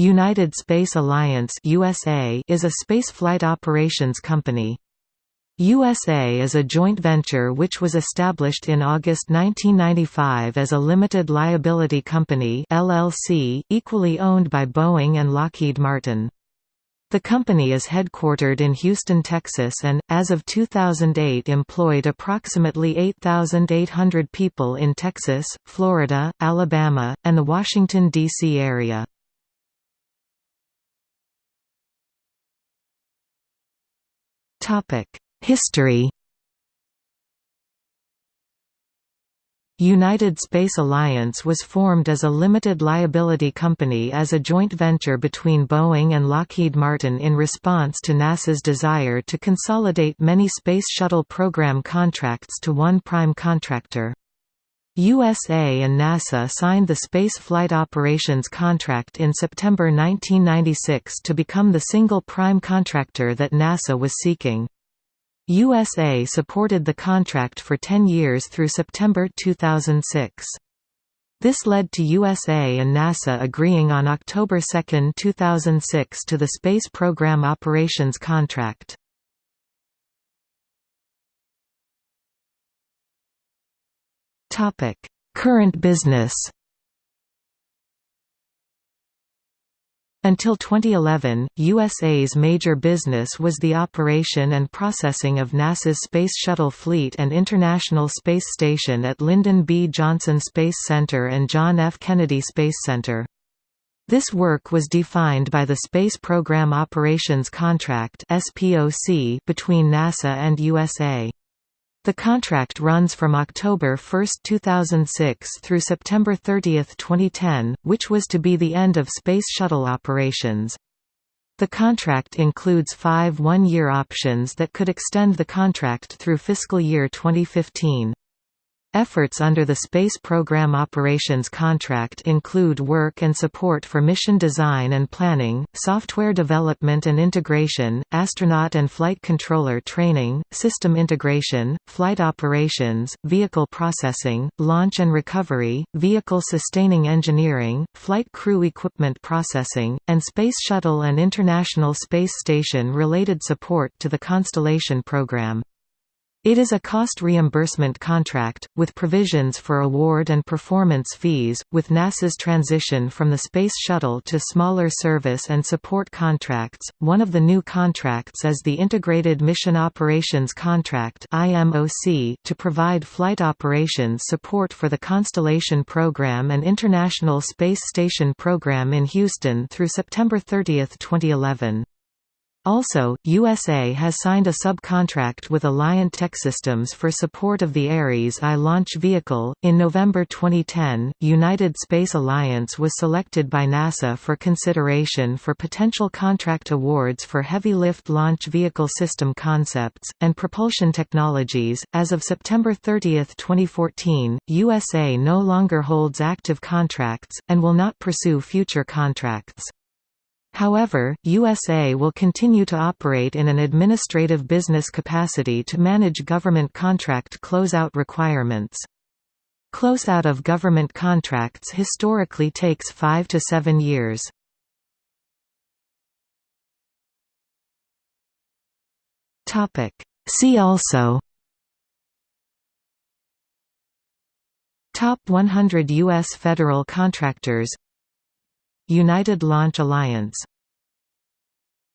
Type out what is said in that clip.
United Space Alliance USA is a spaceflight operations company. USA is a joint venture which was established in August 1995 as a limited liability company LLC, equally owned by Boeing and Lockheed Martin. The company is headquartered in Houston, Texas and, as of 2008 employed approximately 8,800 people in Texas, Florida, Alabama, and the Washington, D.C. area. History United Space Alliance was formed as a limited liability company as a joint venture between Boeing and Lockheed Martin in response to NASA's desire to consolidate many Space Shuttle program contracts to one prime contractor. USA and NASA signed the Space Flight Operations contract in September 1996 to become the single prime contractor that NASA was seeking. USA supported the contract for 10 years through September 2006. This led to USA and NASA agreeing on October 2, 2006 to the Space Program Operations contract. Current business Until 2011, USA's major business was the operation and processing of NASA's Space Shuttle fleet and International Space Station at Lyndon B. Johnson Space Center and John F. Kennedy Space Center. This work was defined by the Space Program Operations Contract between NASA and USA. The contract runs from October 1, 2006 through September 30, 2010, which was to be the end of Space Shuttle operations. The contract includes five one-year options that could extend the contract through fiscal year 2015. Efforts under the Space Program Operations Contract include work and support for mission design and planning, software development and integration, astronaut and flight controller training, system integration, flight operations, vehicle processing, launch and recovery, vehicle sustaining engineering, flight crew equipment processing, and Space Shuttle and International Space Station related support to the Constellation program. It is a cost reimbursement contract, with provisions for award and performance fees, with NASA's transition from the Space Shuttle to smaller service and support contracts. One of the new contracts is the Integrated Mission Operations Contract to provide flight operations support for the Constellation program and International Space Station program in Houston through September 30, 2011. Also, USA has signed a subcontract with Alliant Techsystems for support of the Ares I launch vehicle. In November 2010, United Space Alliance was selected by NASA for consideration for potential contract awards for heavy lift launch vehicle system concepts and propulsion technologies. As of September 30, 2014, USA no longer holds active contracts and will not pursue future contracts. However, USA will continue to operate in an administrative business capacity to manage government contract closeout requirements. Closeout of government contracts historically takes five to seven years. See also Top 100 U.S. federal contractors United Launch Alliance